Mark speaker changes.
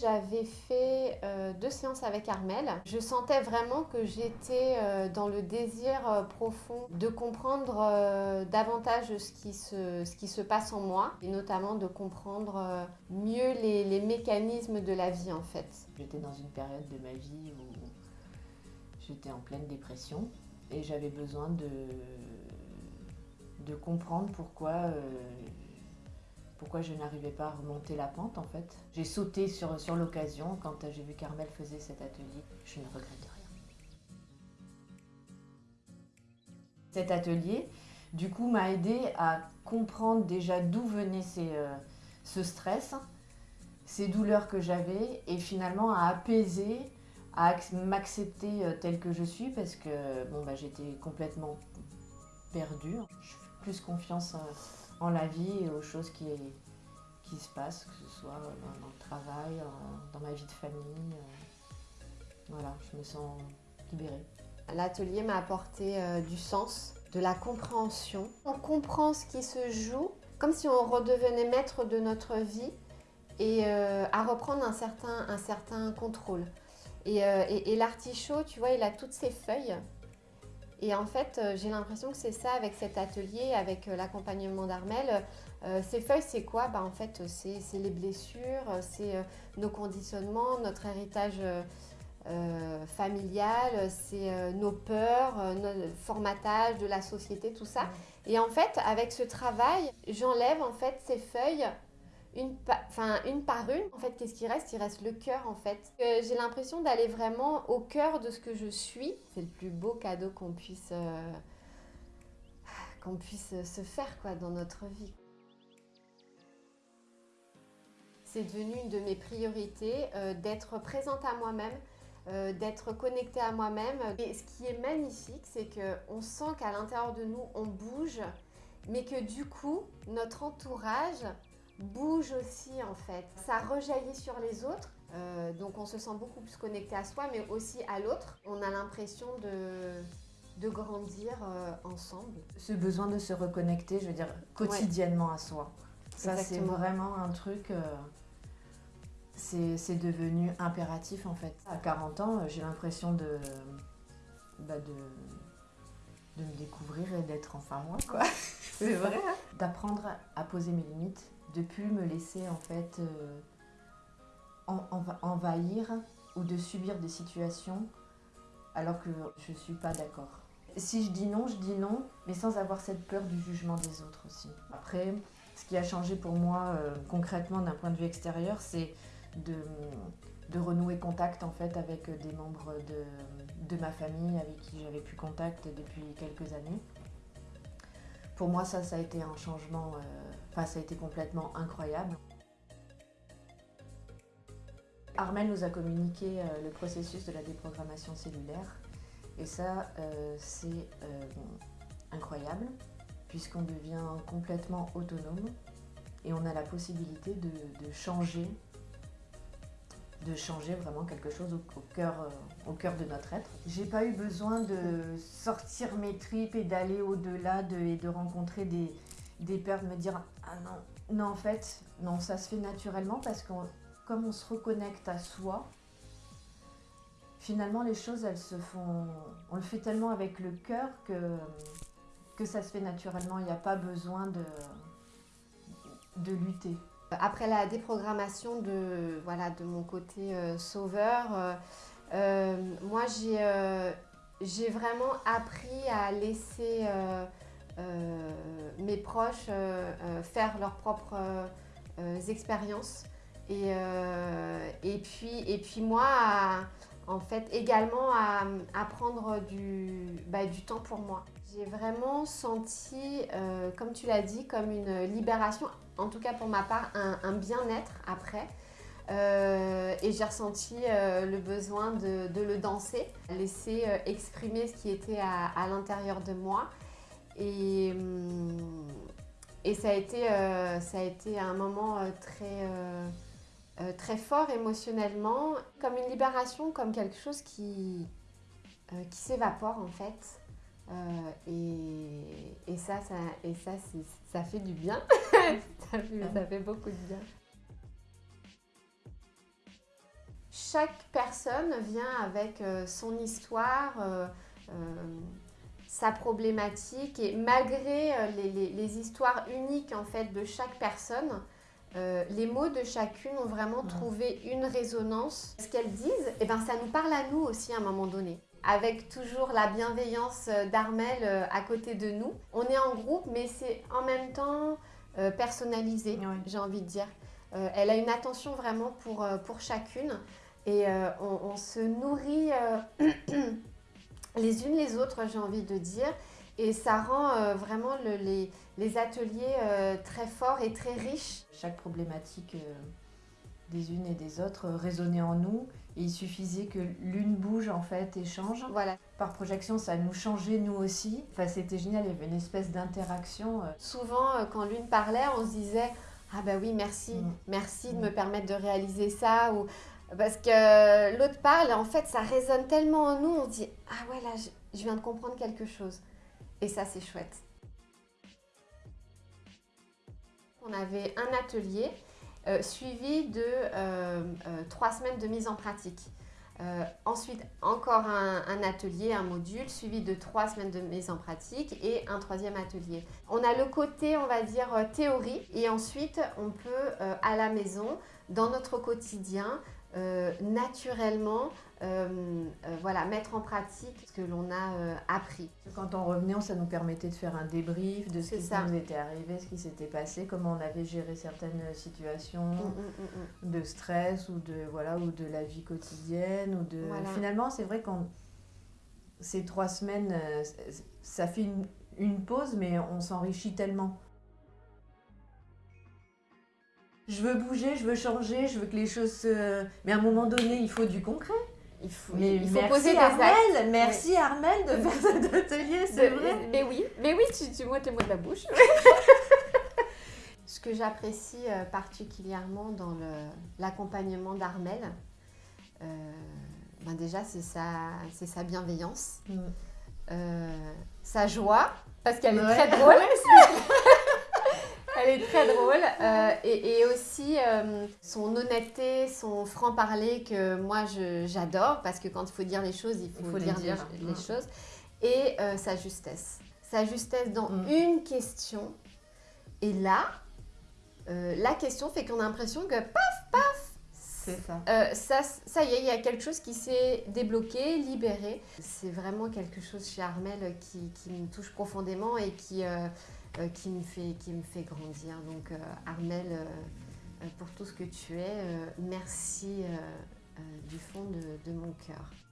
Speaker 1: J'avais fait euh, deux séances avec Armel. Je sentais vraiment que j'étais euh, dans le désir euh, profond de comprendre davantage ce qui, se, ce qui se passe en moi et notamment de comprendre mieux les, les, mécanismes de la vie en fait.
Speaker 2: J'étais dans une période de ma vie où j'étais en pleine dépression et j'avais besoin de, de comprendre pourquoi pourquoi je n'arrivais pas à remonter la pente en fait. J'ai sauté sur, sur l'occasion quand j'ai vu Carmel faisait cet atelier. Je ne regrette rien. Cet atelier, du coup, m'a aidé à comprendre déjà d'où venait euh, ce stress, ces douleurs que j'avais et finalement à apaiser, à m'accepter euh, telle que je suis parce que bon, bah, j'étais complètement perdue. Je fais plus confiance euh, en la vie et aux choses qui, qui se passent, que ce soit dans, le travail, dans ma vie de famille. Euh, voilà, je me sens libérée.
Speaker 1: L'atelier m'a apporté euh, du sens, de la compréhension. On comprend ce qui se joue, comme si on redevenait maître de notre vie et euh, à reprendre un certain, un certain contrôle. Et, et l'artichaut, tu vois, il a toutes ses feuilles et en fait, euh, j'ai l'impression que c'est ça avec cet atelier, avec euh, l'accompagnement d'Armel. Euh, ces feuilles, c'est quoi? Bah, En fait, c'est les blessures, c'est nos conditionnements, notre héritage familial, c'est nos peurs, notre formatage de la société, tout ça. Et en fait, avec ce travail, j'enlève en fait ces feuilles une, enfin, une par une. En fait, qu'est-ce qui reste? Il reste le cœur, en fait. Euh, j'ai l'impression d'aller vraiment au cœur de ce que je suis. C'est le plus beau cadeau qu'on puisse, euh, puisse se faire quoi, dans notre vie. C'est devenu une de mes priorités euh, d'être présente à moi-même, d'être connectée à moi-même. Et ce qui est magnifique, c'est qu'on sent qu'à l'intérieur de nous, on bouge, mais que du coup, notre entourage bouge aussi en fait. Ça rejaillit sur les autres, euh, donc on se sent beaucoup plus connecté à soi, mais aussi à l'autre. On a l'impression de, de grandir euh, ensemble.
Speaker 2: Ce besoin de se reconnecter, je veux dire, quotidiennement à soi. Ça, c'est vraiment un truc... Euh, c'est devenu impératif en fait. À 40 ans, j'ai l'impression de, bah, de, de me découvrir et d'être enfin moi quoi. c'est vrai. Hein. D'apprendre à poser mes limites de plus me laisser en fait euh, envahir ou de subir des situations alors que je ne suis pas d'accord. Si je dis non, je dis non, mais sans avoir cette peur du jugement des autres aussi. Après, ce qui a changé pour moi euh, concrètement d'un point de vue extérieur, c'est de, renouer contact en fait avec des membres de, de ma famille avec qui j'avais plus contact depuis quelques années. Pour moi, ça, ça a été un changement, euh, ça a été complètement incroyable. Armel nous a communiqué euh, le processus de la déprogrammation cellulaire et ça, euh, c'est incroyable puisqu'on devient complètement autonome et on a la possibilité de changer de changer vraiment quelque chose au, cœur, euh, de notre être. J'ai pas eu besoin de sortir mes tripes et d'aller au-delà de, et de rencontrer des, des peurs, de me dire « Ah non, non en fait, non, ça se fait naturellement parce que comme on se reconnecte à soi, finalement les choses elles se font, on le fait tellement avec le cœur que, que ça se fait naturellement, il n'y a pas besoin de, de lutter.
Speaker 1: Après la déprogrammation de, voilà, de mon côté euh, sauveur, euh, euh, moi j'ai vraiment appris à laisser mes proches faire leurs propres expériences. Et, et, puis, et puis moi, en fait, également à, prendre du, bah, du temps pour moi. J'ai vraiment senti, comme tu l'as dit, comme une libération en tout cas pour ma part, un, bien-être après. Euh, et j'ai ressenti euh, le besoin de, le danser, laisser euh, exprimer ce qui était à, l'intérieur de moi. Et, hum, et ça, a été, ça a été un moment très, très fort émotionnellement, comme une libération, comme quelque chose qui, qui s'évapore en fait. Euh, et, ça, ça, et ça, ça fait du bien. ça, fait, ça fait beaucoup de bien. chaque personne vient avec son histoire, sa problématique et malgré les, histoires uniques en fait de chaque personne, les mots de chacune ont vraiment trouvé une résonance. Ce qu'elles disent, eh ben, ça nous parle à nous aussi à un moment donné avec toujours la bienveillance euh, d'Armel euh, à côté de nous. On est en groupe, mais c'est en même temps euh, personnalisé, j'ai envie de dire. elle a une attention vraiment pour, pour chacune et on, se nourrit les unes les autres, j'ai envie de dire. Et ça rend vraiment les, les, ateliers très forts et très riches.
Speaker 2: Chaque problématique des unes et des autres résonnait en nous il suffisait que l'une bouge en fait et change.
Speaker 1: Voilà.
Speaker 2: Par projection, ça nous changeait nous aussi. Enfin, c'était génial, il y avait une espèce d'interaction. Euh.
Speaker 1: Souvent, euh, quand l'une parlait, on se disait Ah bah oui, merci, mm. merci de me permettre de réaliser ça. Ou... Parce que l'autre parle, en fait, ça résonne tellement en nous, on se dit Ah ouais, là, je viens de comprendre quelque chose. Et ça, c'est chouette. On avait un atelier euh, suivi de euh, euh, trois semaines de mise en pratique. ensuite, encore un, atelier, un module, suivi de trois semaines de mise en pratique et un troisième atelier. On a le côté, on va dire, théorie et ensuite, on peut, à la maison, dans notre quotidien, euh, naturellement euh, euh, voilà, mettre en pratique ce que l'on a appris.
Speaker 2: Quand on revenait, ça nous permettait de faire un débrief de ce qui nous était arrivé, ce qui s'était passé, comment on avait géré certaines situations mm, mm, mm, de stress ou de, voilà, ou de la vie quotidienne. Ou de... Finalement, c'est vrai qu'on ces trois semaines, ça fait une, une pause, mais on s'enrichit tellement je veux bouger, je veux changer, je veux que les choses se... Mais à un moment donné, il faut du concret.
Speaker 1: Il faut, il faut merci poser des
Speaker 2: Armel, Merci Armel de faire cet atelier, c'est vrai.
Speaker 1: Mais oui, mais oui, tu, tu moi tes mots de la bouche. Ce que j'apprécie euh, particulièrement dans l'accompagnement d'Armel, euh, ben déjà c'est sa, sa bienveillance, mm. euh, sa joie, parce qu'elle est très drôle. Elle est très drôle. Euh, et, aussi euh, son honnêteté, son franc-parler que moi j'adore parce que quand il faut dire les choses, il faut, dire, Les, choses. Et euh, sa justesse. Sa justesse dans mm. une question. Et là, la question fait qu'on a l'impression que paf, paf,
Speaker 2: ça.
Speaker 1: ça. ça. y est, il y a quelque chose qui s'est débloqué, libéré. C'est vraiment quelque chose chez Armel qui, me touche profondément et qui, euh, qui, me fait, qui me fait grandir. Donc euh, Armel, euh, pour tout ce que tu es, merci du fond de mon cœur.